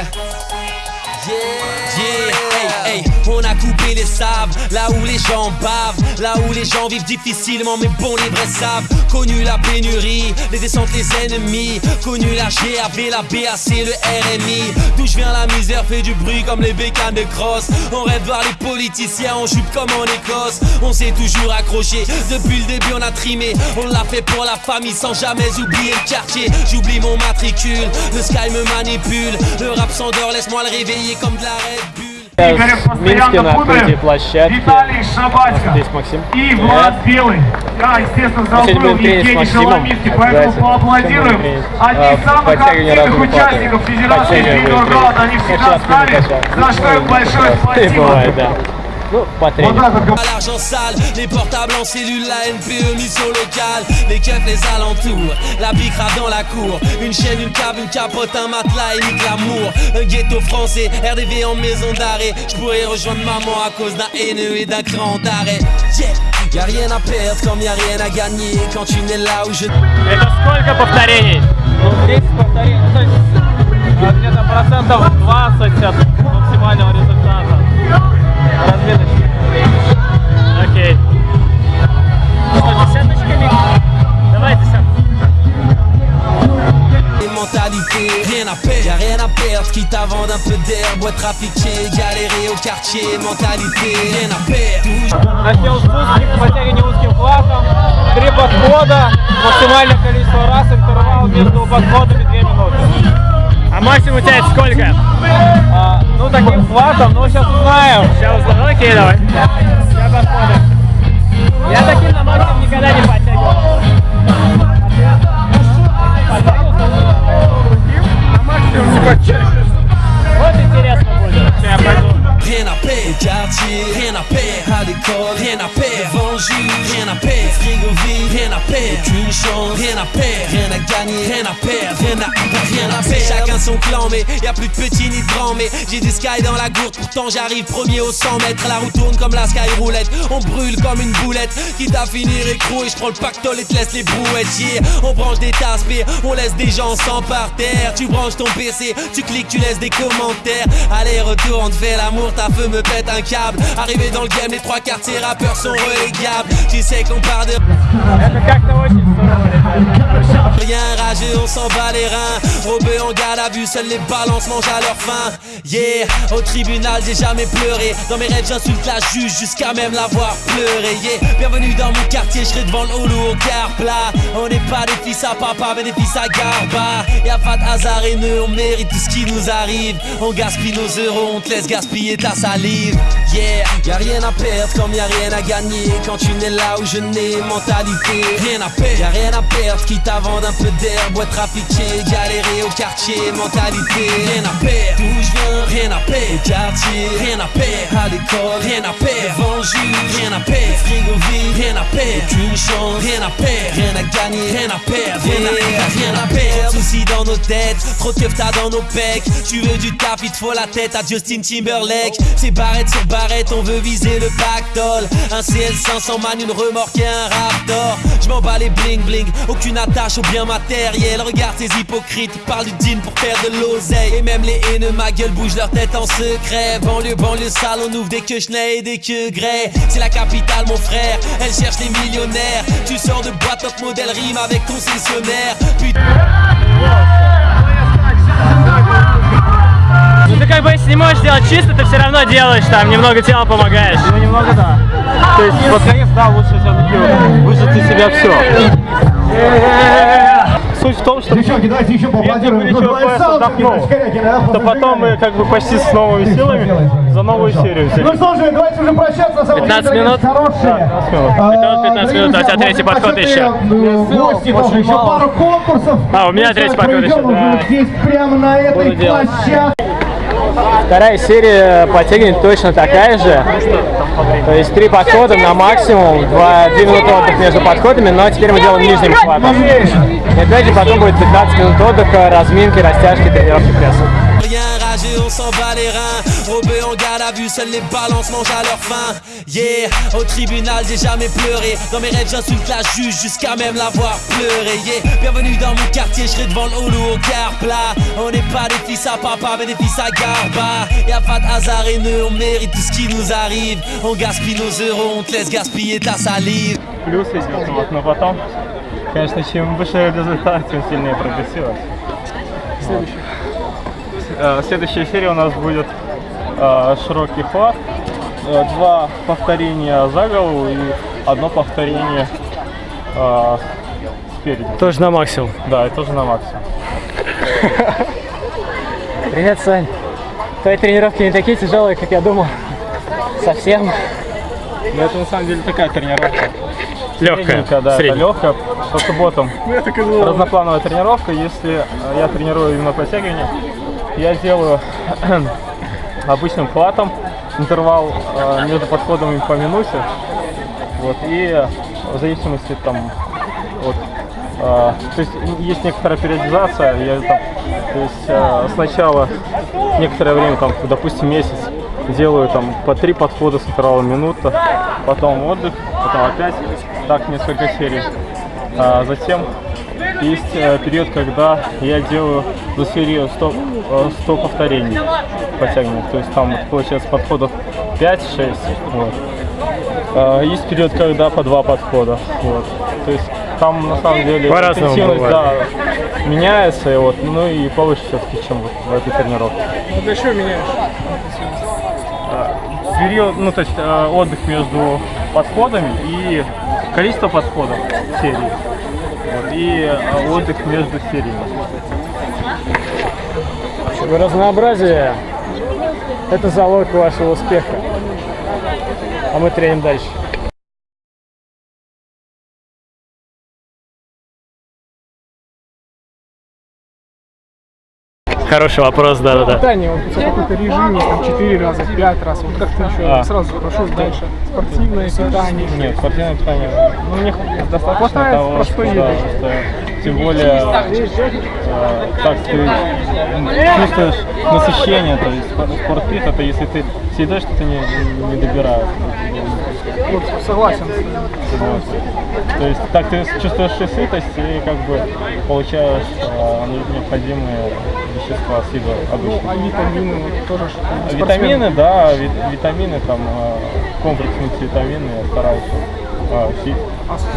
Yeah. Yeah, hey, coupé les sables, là où les gens bavent, là où les gens vivent difficilement, mais bon, les vrais savent. Connu la pénurie, les descentes, les ennemis, connu la GAV, la BAC, le RMI. D'où je viens, la misère fait du bruit comme les bécanes de crosse. On rêve voir les politiciens en jupe comme en Écosse. On s'est toujours accroché, depuis le début on a trimé. On l'a fait pour la famille sans jamais oublier le quartier. J'oublie mon matricule, le sky me manipule. Le rap s'endort, laisse-moi le réveiller comme de la Red Bull. Игорем Минске на открытии площадки. Виталий Шабатько Здесь Максим. и Влад Белый. Да, естественно, в зал Сегодня был будем тренить с Евгений. Шаломицкий, поэтому поаплодируем. Одни из самых подтягивание активных участников. Федерации Guard, тренить. они всегда с нами, за что им большое спасибо. бывает, да. Ну, потреним. À l'argent sale, les portables en cellule, la NPE mission locale, les keufs, les alentours, la bicra dans la cour, une chaîne, une cave, une capote, un matelas et nique l'amour, un ghetto français, RDV en maison d'arrêt, je pourrais rejoindre maman à cause d'un haineux et d'un cran d'arrêt. Yeah. Y'a rien à perdre comme y'a rien à gagner quand tu n'es là où je Это сколько повторений? Ну, 10 повторений. Ну, то есть а, где-то процентов 20 от максимального результата. Разметочки. Окей. Что, десяточками? Давай десятку. Les mentalités, rien à perdre, y'a rien à perdre, quitte à vendre un peu d'air, boîte trafiquer, galérer au quartier, mentalité, rien à perdre. Начнем спуск, подтягивание узким хватом. Три подхода, максимальное количество раз, интервал между подходами 2 минуты. А максимум у тебя сколько? А, ну, таким хватом, ну, сейчас узнаем. Сейчас узнаем. Ну, окей, давай. Сейчас посмотрим. Я таким на максимум никогда не подтягивал. На максимум не подтягиваешь. Вот интересно будет. Сейчас я пойду. Rien à perdre, au quartier, rien à perdre, à l'école, rien à perdre, devant rien à perdre, frigo vide, rien à perdre, aucune chance, rien à perdre, rien à gagner, rien à perdre, rien à, rien à perdre. Chacun son clan, mais y a plus de petits ni de grands, mais j'ai des sky dans la gourde, pourtant j'arrive premier au 100 mètres, la roue tourne comme la sky roulette, on brûle comme une boulette, quitte à finir écroué, je prends le pactole et te laisse les brouettes, yeah. on branche des tasses, mais on laisse des gens sans par terre, tu branches ton PC, tu cliques, tu laisses des commentaires, allez retour, on te fait l'amour, à feu me pète un câble. Arrivé dans le game, les trois quartiers rappeurs sont relégables. Tu sais qu'on part de... Rien ragé, on s'en bat les reins. Robé en gala, vu seuls les balances mangent à leur faim. Yeah, au tribunal j'ai jamais pleuré. Dans mes rêves j'insulte la juge jusqu'à même l'avoir pleuré. Yeah, bienvenue dans mon quartier, je serai devant le au car plat On n'est pas des fils à papa mais des fils à garba. Y'a pas de hasard et nous on mérite tout ce qui nous arrive. On gaspille nos euros, on te laisse gaspiller ta salive. Yeah, y'a rien à perdre comme y'a rien à gagner. Quand tu n'es là où je n'ai mentalité, rien à perdre. Y'a rien à perdre, quitte à vendre un peu d'air, boîte trafiquer, galérer au quartier, mentalité, rien à perdre. D'où je viens, rien à perdre. Quartier, rien à perdre. À l'école, rien à perdre. Devant rien à perdre. Frigo vide, rien à perdre. Aucune chance, rien à perdre. Rien à gagner, rien à perdre. Rien à, rien à perdre. Soucis dans nos têtes, trop de dans nos pecs. Tu veux du taf, il te faut la tête à Justin Timberlake. C'est barrette sur barrette, on veut viser le pactole. Un CL500 man, une remorque et un raptor. Je m'en bats les bling bling, aucune attache au bien matériel. Regarde ces hypocrites, parlent du jean pour faire de l'oseille. Et même les haineux, ma gueule bouge leur tête en secret. Banlieue, banlieue sale, on ouvre des queues chenets et des queues grès. C'est la capitale, mon frère, elle cherche les millionnaires. Tu sors de boîte top modèle rime avec concessionnaire. Putain. Ну ты как бы если не можешь сделать чисто, ты все равно делаешь там, немного тела помогаешь. Ну немного да. То есть под конец, да, лучше все-таки выжать из себя все. Суть в том, что Девчонки, давайте еще поаплодируем. Boy ПС отдохнул, да, то потом мы как бы почти с новыми силами за новую серию Ну взялись. что же, давайте уже прощаться. Самые 15 дорогие, минут? Хорошие. Да, 15 минут. А, Итого 15 минут, друзья, а у тебя третий подход еще. Гости тоже, еще пару конкурсов. А, у меня третий подход еще, да. здесь, прямо на этой делать. площадке. Вторая серия подтягиваний точно такая же. То есть три подхода на максимум, два, две минуты отдых между подходами, но теперь мы делаем нижним хватом. И опять же потом будет 15 минут отдыха, разминки, растяжки, тренировки пресса. Rien rageux, on on s'en bat les reins. Robé en garde à vue, seuls les balances mangent à leur faim. Yeah, au tribunal j'ai jamais pleuré. Dans mes rêves j'insulte la juge jusqu'à même l'avoir pleuré. Yeah, bienvenue dans mon quartier, je serai devant le holo au car plat. On n'est pas des fils à papa, mais des fils à garba. Y'a pas de hasard et nous, on mérite tout ce qui nous arrive. On gaspille nos euros, on te laisse gaspiller ta salive. Плюс идет, вот, но потом, конечно, чем выше результат, тем сильнее прогрессирует. Следующая. Следующая серия у нас будет э, широкий хват, э, два повторения за голову и одно повторение э, спереди. Тоже на максимум. Да, и тоже на максимум. Привет, Сань. Твои тренировки не такие тяжелые, как я думал. Совсем. Но это на самом деле такая тренировка. Легкая. Да, это Средняя. легкая. По субботам разноплановая тренировка. Если э, я тренирую именно подтягивание, я делаю обычным хватом интервал э, между подходами по минуте. Вот, и в зависимости там от э, то есть есть некоторая периодизация, я там, то есть э, сначала некоторое время, там, допустим, месяц делаю там по три подхода с интервалом минута, потом отдых, потом опять так несколько серий. А затем есть э, период, когда я делаю за серию 100, э, 100 повторений подтягиваний. То есть там получается подходов 5-6. Вот. А, Есть период, когда по два подхода. Вот. То есть там на самом деле интенсивность, да, меняется, и вот, ну и повыше все-таки, чем вот в этой тренировке. Ты что меняешь? период, ну то есть э, отдых между подходами и количество подходов в серии. Вот, и э, отдых между сериями. Разнообразие – это залог вашего успеха. А мы треним дальше. Хороший вопрос, да-да-да. Питание, вот у тебя какой-то режим, там 4 раза, 5 раз. Вот как ты еще А. сразу спрошу дальше. Спортивное питание. Нет, спортивное питание, ну, мне достаточно Хватает того, простой что, еды. да, что тем более, э, так ты чувствуешь насыщение, то есть спор- спортпит, это если ты съедаешь, что ты не, не добираешь. Вот, согласен. То есть так ты чувствуешь и сытость и как бы получаешь э, необходимые вещества с еды Ну, обычно. а витамины тоже А. Витамины, да, ви- витамины, там э, комплексные витамины я стараюсь э, пить,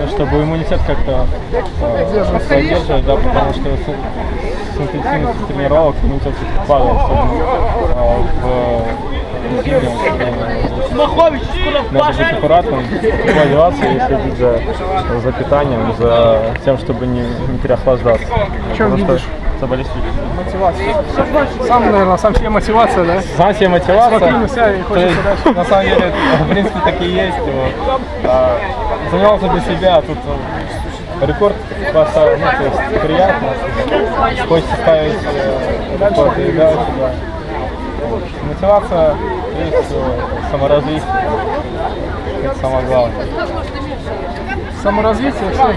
ну, чтобы иммунитет как-то э, поддерживать, да, потому что с, с интенсивностью тренировок иммунитет падает, особенно э, в время. Надо быть аккуратным, одеваться и следить за, за питанием, за тем, чтобы не, не переохлаждаться. чем видишь? заболеть Мотивация. Сам, наверное, сам себе мотивация, да? Сам себе мотивация. Смотри на себя и То хочется есть, дальше. на самом деле, в принципе, так и есть. Вот. А, занимался для себя, а тут э, рекорд поставил, ну, то есть приятно. Хочется ставить э, рекорд и дальше, да. Мотивация, э, саморазвитие. Это самое главное. Саморазвитие, что?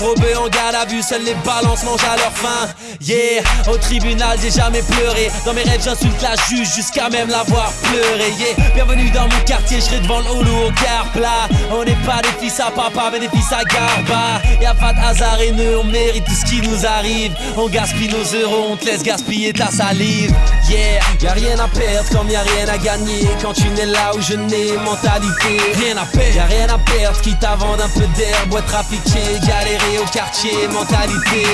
Robé en garde à vue, seuls les balances mangent à leur faim. Yeah, au tribunal j'ai jamais pleuré. Dans mes rêves j'insulte la juge jusqu'à même l'avoir pleuré. Yeah, bienvenue dans mon quartier, je serai devant le au car plat On n'est pas des fils à papa mais des fils à garba. Y'a pas de hasard et nous, on mérite tout ce qui nous arrive. On gaspille nos euros, on te laisse gaspiller ta salive. Yeah, y'a rien à perdre comme y'a rien à gagner. Quand tu n'es là où je n'ai mentalité Rien à perdre, y'a rien à perdre Quitte à vendre un peu d'herbe, ouais trafiquer Galérer au quartier, mentalité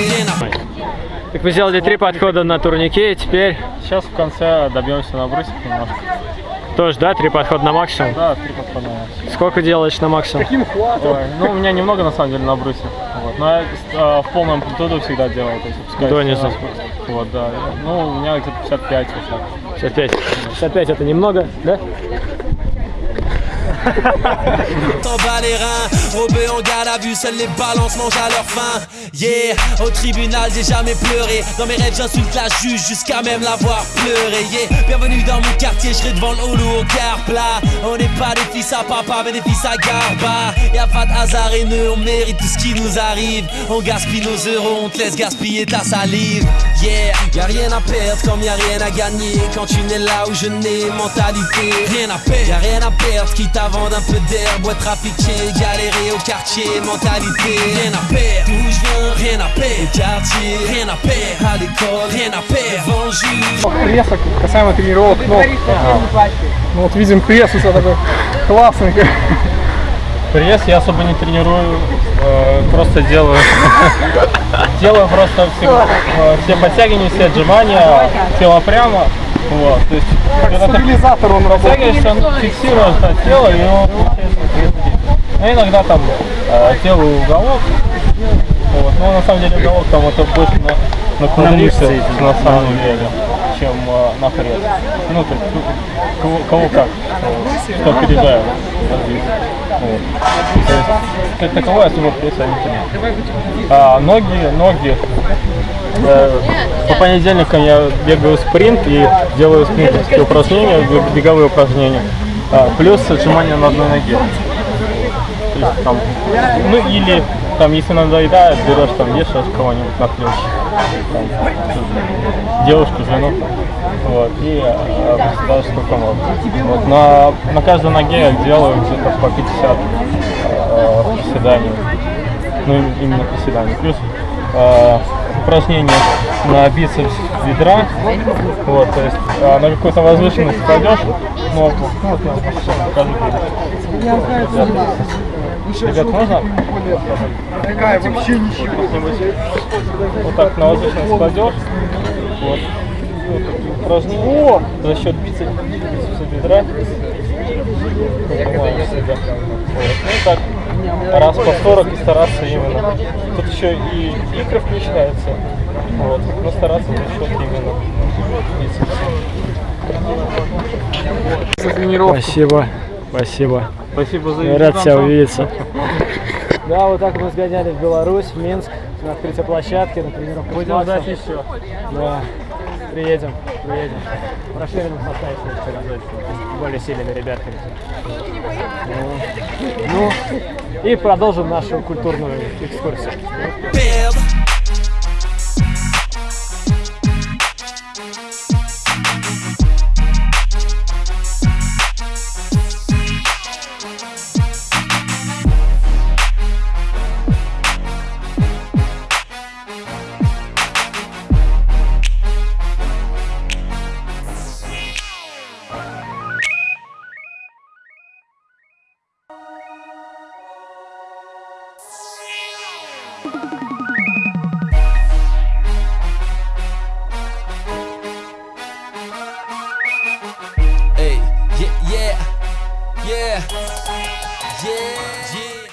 Так вы сделали три подхода на турнике, и теперь Сейчас в конце добьемся на брусик немножко. тоже, да, три подхода на максимум? Да, три подхода. Сколько делаешь на максимум? Каким хватом? Ой, ну, у меня немного на самом деле на брусе. Вот. Но я э, в полном амплитуду всегда делаю. То есть опускаюсь на спуск. Вот, да. Ну, у меня где-то 55 вот так. 65. 65 это немного, да? T'en bats les reins, Robé en garde à vue, seuls les balances mangent à leur faim. Yeah, au tribunal j'ai jamais pleuré. Dans mes rêves j'insulte la juge jusqu'à même l'avoir pleuré. Yeah, bienvenue dans mon quartier, je serai devant le holo au car plat. On n'est pas des fils à papa mais des fils à garba. Y'a pas de hasard et nous on mérite tout ce qui nous arrive. On gaspille nos euros, on te laisse gaspiller ta salive. Yeah, y a rien à perdre comme y a rien à gagner. Quand tu n'es là où je n'ai mentalité, rien à perdre. Y a rien à perdre, quitte à vendre un peu d'herbe, ouais, trafiquer, galérer au quartier, mentalité. Rien à perdre, d'où je viens, rien à perdre. Au quartier, rien à perdre. À l'école, rien à perdre. Juge. Пресса, касаемо тренировок ног. Ну вот видим пресс, у тебя такой классный. Пресс я особо не тренирую, э, просто делаю. делаю просто все, э, все подтягивания, все отжимания, тело прямо. Вот, то есть, ты Стабилизатор он работает. он фиксирует тело, и он получается. Ну, иногда там э, делаю уголок. Вот, но на самом деле уголок там это больше на, на квадрицепс, на самом деле, чем э, на пресс. Ну, то есть, кого, кого как, кто развитие. Вот. То есть, как таковой особо пресса не. А ноги, ноги. Э, По понедельникам я бегаю спринт и делаю спринтерские упражнения, бег- беговые упражнения. А, Плюс отжимания на одной ноге. То есть там, ну или там, если надоедает, берешь там, вешаешь кого-нибудь на плечи. Там, девушку, жену. Вот, и э, сколько можешь. Вот, на, на каждой ноге я делаю где-то по 50 э, приседаний. Ну, именно приседаний. Плюс э, упражнения на бицепс бедра. Вот, то есть э, на какую-то возвышенность кладешь ногу. Ну, вот я вам сейчас покажу. Ребят, можно? Такая вообще ничего. Вот так на воздушность кладешь. Вот. Вот такие упражнения. За счет бицепса, бедра. Вот. Ну так раз по 40 и стараться именно. Тут еще и икры включаются. Вот. Но стараться за счет именно тренировку. Спасибо, спасибо. Спасибо за Рад тебя увидеться. Да, вот так мы сгоняли в Беларусь, в Минск, на открытие площадки, на тренировку. Будем ждать еще. Да, приедем, приедем. В расширенном составе более сильными ребятами. Ну, ну, и продолжим нашу культурную экскурсию.